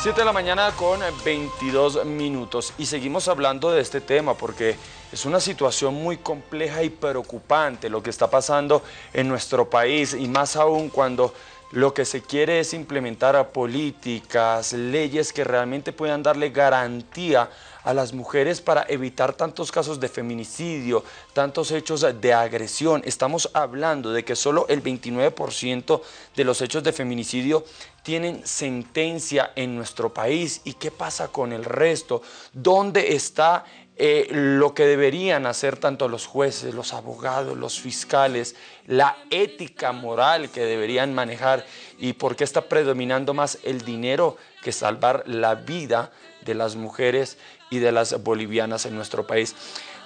7 de la mañana con 22 minutos. Y seguimos hablando de este tema porque es una situación muy compleja y preocupante lo que está pasando en nuestro país y más aún cuando lo que se quiere es implementar políticas, leyes que realmente puedan darle garantía las mujeres para evitar tantos casos de feminicidio, tantos hechos de agresión. Estamos hablando de que solo el 29% de los hechos de feminicidio tienen sentencia en nuestro país. ¿Y qué pasa con el resto? ¿Dónde está eh, lo que deberían hacer tanto los jueces, los abogados, los fiscales, la ética moral que deberían manejar y por qué está predominando más el dinero que salvar la vida de las mujeres y de las bolivianas en nuestro país.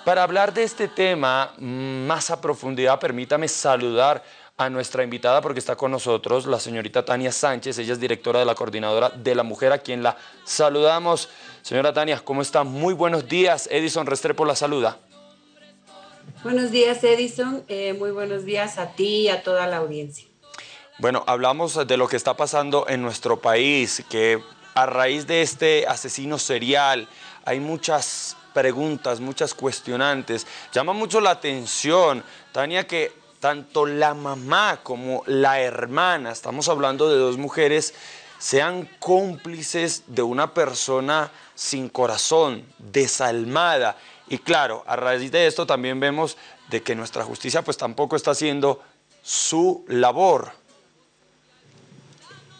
Para hablar de este tema más a profundidad, permítame saludar a nuestra invitada porque está con nosotros la señorita Tania Sánchez, ella es directora de la Coordinadora de la Mujer, a quien la saludamos. Señora Tania, ¿cómo está? Muy buenos días. Edison Restrepo la saluda. Buenos días, Edison. Eh, muy buenos días a ti y a toda la audiencia. Bueno, hablamos de lo que está pasando en nuestro país, que a raíz de este asesino serial hay muchas preguntas, muchas cuestionantes. Llama mucho la atención, Tania, que tanto la mamá como la hermana, estamos hablando de dos mujeres, sean cómplices de una persona sin corazón, desalmada. Y claro, a raíz de esto también vemos de que nuestra justicia pues tampoco está haciendo su labor.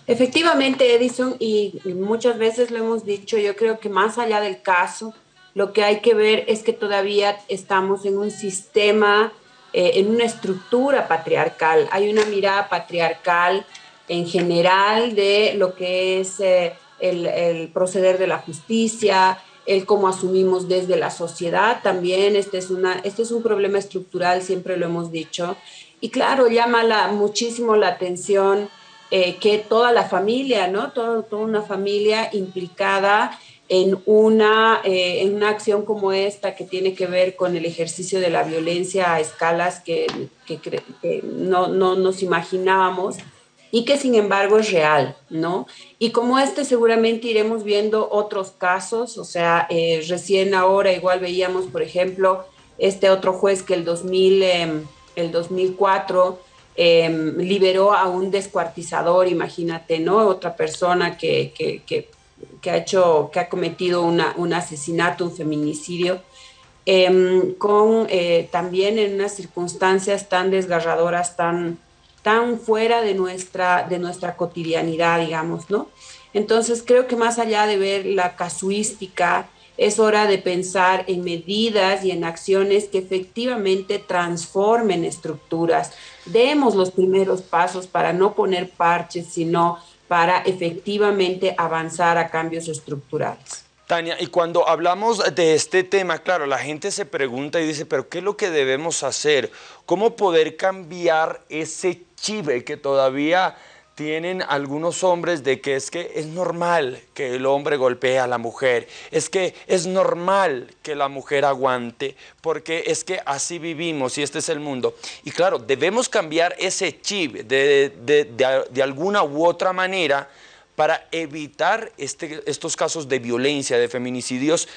Efectivamente, Edison, y muchas veces lo hemos dicho, yo creo que más allá del caso, lo que hay que ver es que todavía estamos en un sistema eh, en una estructura patriarcal. Hay una mirada patriarcal en general de lo que es eh, el, proceder de la justicia, el cómo asumimos desde la sociedad también. Este es, una, este es un problema estructural, siempre lo hemos dicho. Y claro, llama la, muchísimo la atención eh, que toda la familia, ¿no? toda una familia implicada en una, eh, en una acción como esta que tiene que ver con el ejercicio de la violencia a escalas que, no, no, nos imaginábamos y que sin embargo es real, ¿no? Y como este seguramente iremos viendo otros casos, o sea, eh, recién ahora igual veíamos, por ejemplo, este otro juez que el, 2000, em, el 2004 em, liberó a un descuartizador, imagínate, ¿no? Otra persona que, que ha hecho, que ha cometido un asesinato, un feminicidio, em, con eh, también en unas circunstancias tan desgarradoras, tan, tan fuera de nuestra, de nuestra cotidianidad, digamos, ¿no? Entonces creo que más allá de ver la casuística, es hora de pensar en medidas y en acciones que efectivamente transformen estructuras. Demos los primeros pasos para no poner parches, sino para efectivamente avanzar a cambios estructurales. Tania, y cuando hablamos de este tema, claro, la gente se pregunta y dice, pero ¿qué es lo que debemos hacer? ¿Cómo poder cambiar ese chive que todavía tienen algunos hombres de que es que es normal que el hombre golpee a la mujer, es que es normal que la mujer aguante, porque es que así vivimos y este es el mundo. Y claro, debemos cambiar ese chip de, de, alguna u otra manera para evitar este, estos casos de violencia, de feminicidios,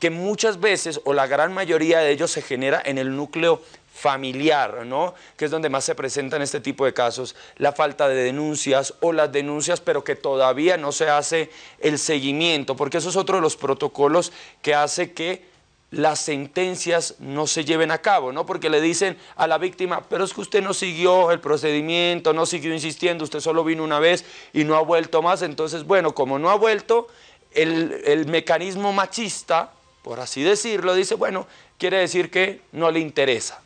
que muchas veces o la gran mayoría de ellos se genera en el núcleo familiar, ¿no? que es donde más se presentan este tipo de casos, la falta de denuncias o las denuncias pero que todavía no se hace el seguimiento, porque eso es otro de los protocolos que hace que las sentencias no se lleven a cabo, ¿no? Porque le dicen a la víctima, pero es que usted no siguió el procedimiento, no siguió insistiendo, usted solo vino una vez y no ha vuelto más, entonces, bueno, como no ha vuelto, el, el mecanismo machista, por así decirlo, dice, bueno, quiere decir que no le interesa.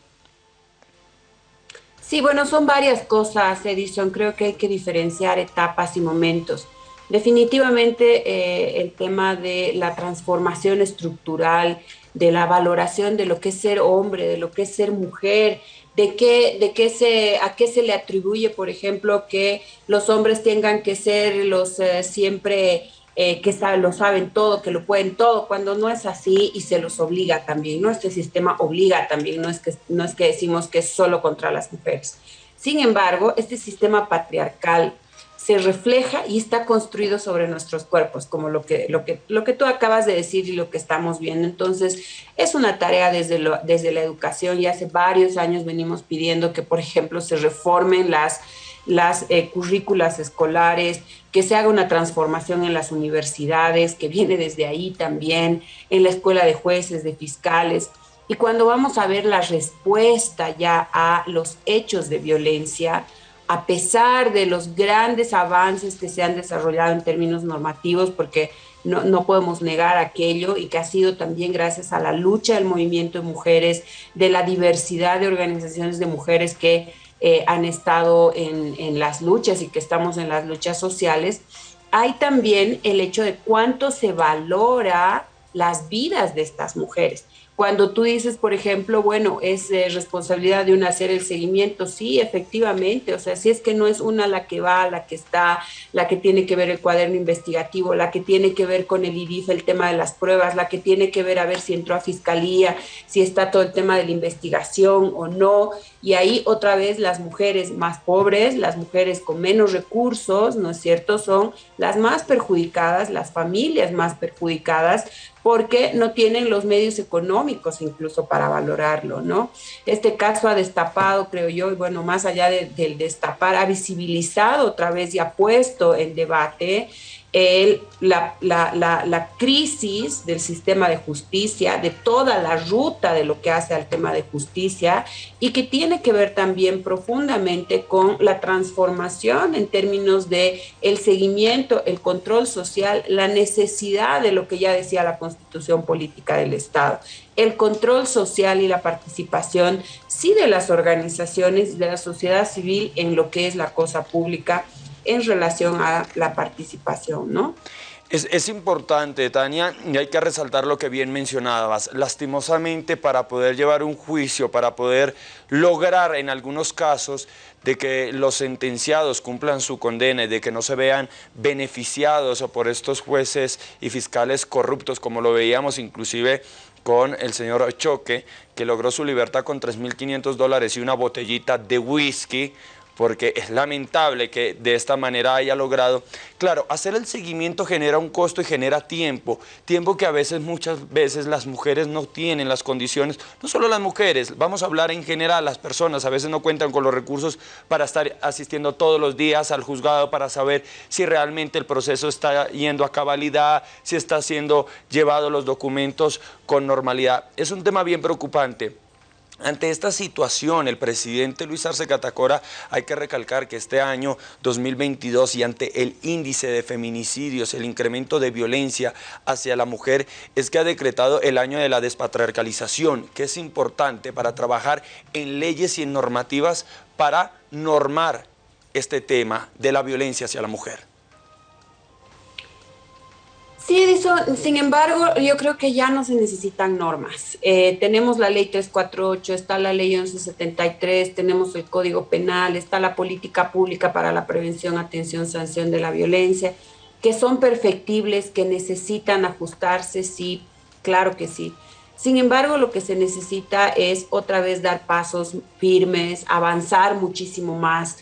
Sí, bueno, son varias cosas, Edison. Creo que hay que diferenciar etapas y momentos. Definitivamente eh, el tema de la transformación estructural, de la valoración de lo que es ser hombre, de lo que es ser mujer, de qué, de qué se, a qué se le atribuye, por ejemplo, que los hombres tengan que ser los eh, siempre eh, que lo saben todo, que lo pueden todo, cuando no es así y se los obliga también, ¿no? Este sistema obliga también, no es que, no es que decimos que es solo contra las mujeres. Sin embargo, este sistema patriarcal se refleja y está construido sobre nuestros cuerpos, como lo que, lo que, lo que tú acabas de decir y lo que estamos viendo. Entonces, es una tarea desde, desde la educación y hace varios años venimos pidiendo que, por ejemplo, se reformen las, las eh, currículas escolares, que se haga una transformación en las universidades, que viene desde ahí también, en la escuela de jueces, de fiscales. Y cuando vamos a ver la respuesta ya a los hechos de violencia, a pesar de los grandes avances que se han desarrollado en términos normativos, porque no, podemos negar aquello y que ha sido también gracias a la lucha del movimiento de mujeres, de la diversidad de organizaciones de mujeres que eh, han estado en, en las luchas y que estamos en las luchas sociales, hay también el hecho de cuánto se valora las vidas de estas mujeres. Cuando tú dices, por ejemplo, bueno, es responsabilidad de una hacer el seguimiento, sí, efectivamente, o sea, si es que no es una la que va, la que está, la que tiene que ver el cuaderno investigativo, la que tiene que ver con el IDIF, el tema de las pruebas, la que tiene que ver a ver si entró a fiscalía, si está todo el tema de la investigación o no, y ahí otra vez las mujeres más pobres, las mujeres con menos recursos, ¿no es cierto?, son las más perjudicadas, las familias más perjudicadas, porque no tienen los medios económicos incluso para valorarlo, ¿no? Este caso ha destapado, creo yo, y bueno, más allá del destapar, ha visibilizado otra vez y ha puesto en debate el, la, la, la, crisis del sistema de justicia, de toda la ruta de lo que hace al tema de justicia y que tiene que ver también profundamente con la transformación en términos de el seguimiento, el control social, la necesidad de lo que ya decía la constitución política del Estado, el control social y la participación, sí de las organizaciones de la sociedad civil en lo que es la cosa pública en relación a la participación, ¿no? Es, importante, Tania, y hay que resaltar lo que bien mencionabas. Lastimosamente, para poder llevar un juicio, para poder lograr en algunos casos de que los sentenciados cumplan su condena y de que no se vean beneficiados por estos jueces y fiscales corruptos, como lo veíamos inclusive con el señor Choque, que logró su libertad con 3.500 dólares y una botellita de whisky, porque es lamentable que de esta manera haya logrado. Claro, hacer el seguimiento genera un costo y genera tiempo, tiempo que a veces, muchas veces las mujeres no tienen las condiciones, no solo las mujeres, vamos a hablar en general, las personas a veces no cuentan con los recursos para estar asistiendo todos los días al juzgado para saber si realmente el proceso está yendo a cabalidad, si está siendo llevado los documentos con normalidad. Es un tema bien preocupante. Ante esta situación, el presidente Luis Arce Catacora, hay que recalcar que este año 2022 y ante el índice de feminicidios, el incremento de violencia hacia la mujer, es que ha decretado el año de la despatriarcalización, que es importante para trabajar en leyes y en normativas para normar este tema de la violencia hacia la mujer. Sí, Edison, sin embargo, yo creo que ya no se necesitan normas. Eh, tenemos la ley 348, está la ley 1173, tenemos el Código Penal, está la política pública para la prevención, atención, sanción de la violencia, que son perfectibles, que necesitan ajustarse, sí, claro que sí. Sin embargo, lo que se necesita es otra vez dar pasos firmes, avanzar muchísimo más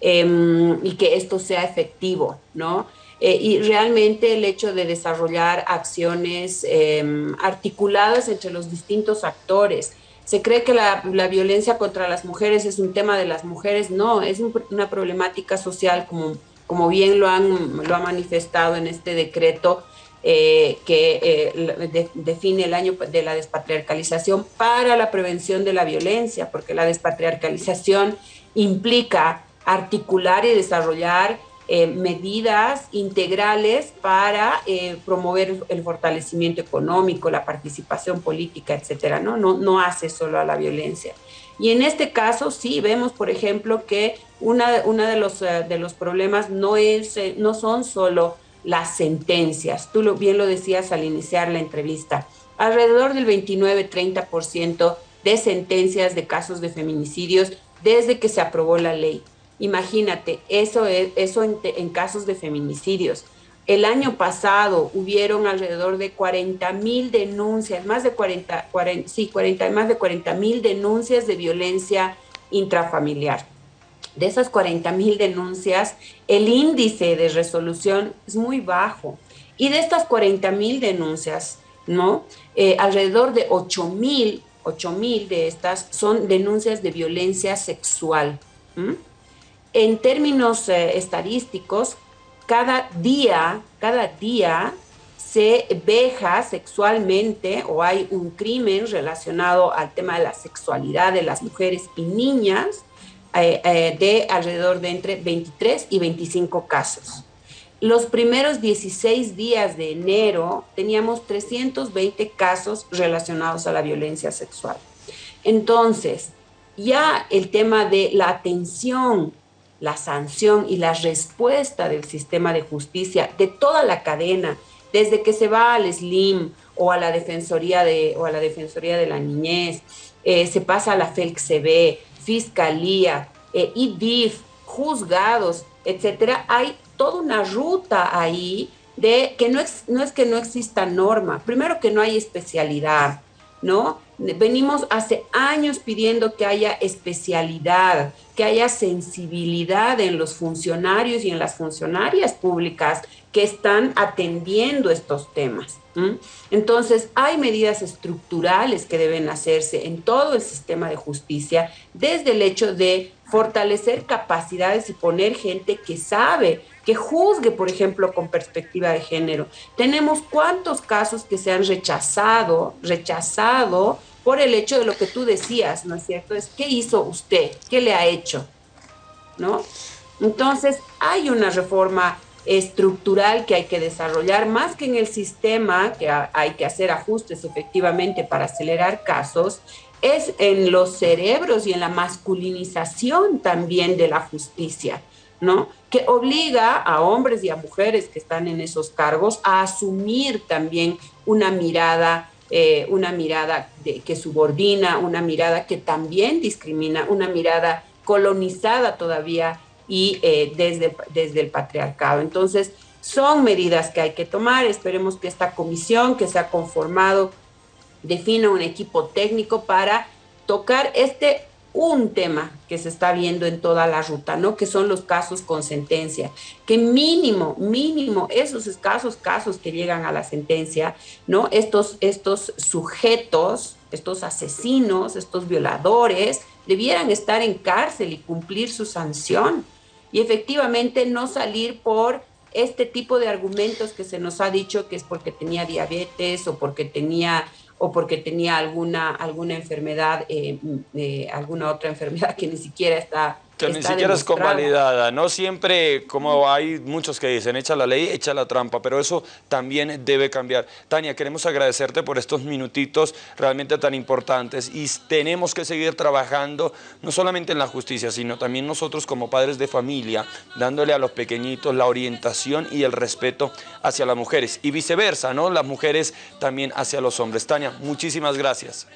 em, y que esto sea efectivo, ¿no? Eh, y realmente el hecho de desarrollar acciones em, articuladas entre los distintos actores. Se cree que la, violencia contra las mujeres es un tema de las mujeres, no, es una problemática social como, como bien lo han lo ha manifestado en este decreto eh, que eh, define el año de la despatriarcalización para la prevención de la violencia, porque la despatriarcalización implica articular y desarrollar eh, medidas integrales para eh, promover el fortalecimiento económico, la participación política, etcétera, ¿no? No, no hace solo a la violencia. Y en este caso sí vemos, por ejemplo, que una, una de, los, eh, de los problemas no, es, no son solo las sentencias. Tú bien lo decías al iniciar la entrevista. Alrededor del 29-30% de sentencias de casos de feminicidios desde que se aprobó la ley. Imagínate, eso, es, eso en, casos de feminicidios. El año pasado hubieron alrededor de 40 mil denuncias, más de 40, 40, sí, 40, más de 40 mil denuncias de violencia intrafamiliar. de esas 40 mil denuncias, el índice de resolución es muy bajo. Y de estas 40 mil denuncias, ¿no? Eh, alrededor de 8 mil, 8 mil de estas son denuncias de violencia sexual. En términos eh, estadísticos, cada día, cada día se veja sexualmente o hay un crimen relacionado al tema de la sexualidad de las mujeres y niñas eh, eh, de alrededor de entre 23 y 25 casos. Los primeros 16 días de enero teníamos 320 casos relacionados a la violencia sexual. Entonces, ya el tema de la atención, la sanción y la respuesta del sistema de justicia, de toda la cadena, desde que se va al SLIM o a la Defensoría de, o a la Defensoría de la Niñez, eh, se pasa a la FELCB, Fiscalía, eh, IDIF, juzgados, etcétera, hay toda una ruta ahí de que no es, no es que no exista norma, primero que no hay especialidad, ¿no? Venimos hace años pidiendo que haya especialidad, que haya sensibilidad en los funcionarios y en las funcionarias públicas que están atendiendo estos temas. Entonces, hay medidas estructurales que deben hacerse en todo el sistema de justicia, desde el hecho de fortalecer capacidades y poner gente que sabe, que juzgue, por ejemplo, con perspectiva de género. Tenemos cuántos casos que se han rechazado, rechazado por el hecho de lo que tú decías, ¿no es cierto? Es, ¿qué hizo usted? ¿Qué le ha hecho? ¿No? Entonces, hay una reforma estructural que hay que desarrollar, más que en el sistema, que hay que hacer ajustes efectivamente para acelerar casos, es en los cerebros y en la masculinización también de la justicia, ¿no? Que obliga a hombres y a mujeres que están en esos cargos a asumir también una mirada, eh, una mirada que subordina, una mirada que también discrimina, una mirada colonizada todavía y eh, desde, desde el patriarcado. Entonces, son medidas que hay que tomar. Esperemos que esta comisión que se ha conformado defina un equipo técnico para tocar este un tema que se está viendo en toda la ruta, ¿no? Que son los casos con sentencia, que mínimo, mínimo, esos escasos casos que llegan a la sentencia, ¿no? Estos, estos sujetos, estos asesinos, estos violadores, debieran estar en cárcel y cumplir su sanción y efectivamente no salir por este tipo de argumentos que se nos ha dicho que es porque tenía diabetes o porque tenía o porque tenía alguna alguna enfermedad eh, eh, alguna otra enfermedad que ni siquiera está que ni siquiera es convalidada. No siempre, como hay muchos que dicen, echa la ley, echa la trampa, pero eso también debe cambiar. Tania, queremos agradecerte por estos minutitos realmente tan importantes y tenemos que seguir trabajando no solamente en la justicia, sino también nosotros como padres de familia, dándole a los pequeñitos la orientación y el respeto hacia las mujeres y viceversa, ¿no? Las mujeres también hacia los hombres. Tania, muchísimas gracias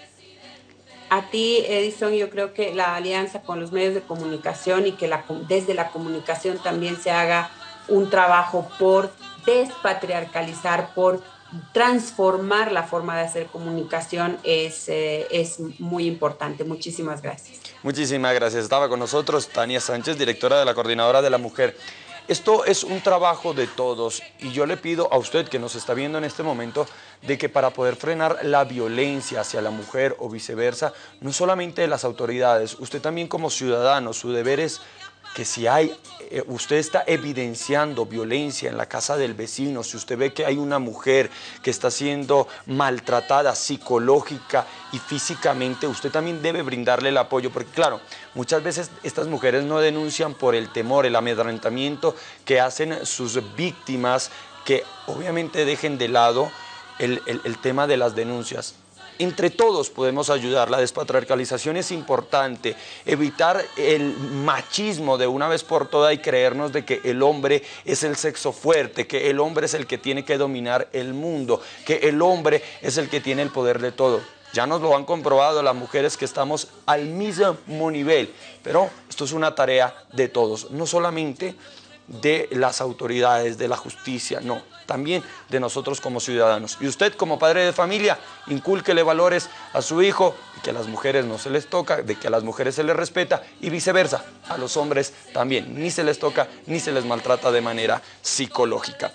a ti, Edison, yo creo que la alianza con los medios de comunicación y que desde la comunicación también se haga un trabajo por despatriarcalizar, por transformar la forma de hacer comunicación es, eh, es muy importante. Muchísimas gracias. Muchísimas gracias. Estaba con nosotros Tania Sánchez, directora de la Coordinadora de la Mujer. Esto es un trabajo de todos y yo le pido a usted que nos está viendo en este momento de que para poder frenar la violencia hacia la mujer o viceversa, no solamente las autoridades, usted también como ciudadano, su deber es que si hay, eh, usted está evidenciando violencia en la casa del vecino, si usted ve que hay una mujer que está siendo maltratada psicológica y físicamente, usted también debe brindarle el apoyo, porque claro, muchas veces estas mujeres no denuncian por el temor, el amedrentamiento que hacen sus víctimas, que obviamente dejen de lado el, el tema de las denuncias entre todos podemos ayudar. La despatriarcalización es importante. Evitar el machismo de una vez por todas y creernos de que el hombre es el sexo fuerte, que el hombre es el que tiene que dominar el mundo, que el hombre es el que tiene el poder de todo. Ya nos lo han comprobado las mujeres que estamos al mismo nivel, pero esto es una tarea de todos, no solamente de las autoridades, de la justicia, no, también de nosotros como ciudadanos. Y usted como padre de familia, incúlquele valores a su hijo, que a las mujeres no se les toca, de que a las mujeres se les respeta y viceversa, a los hombres también, ni se les toca ni se les maltrata de manera psicológica.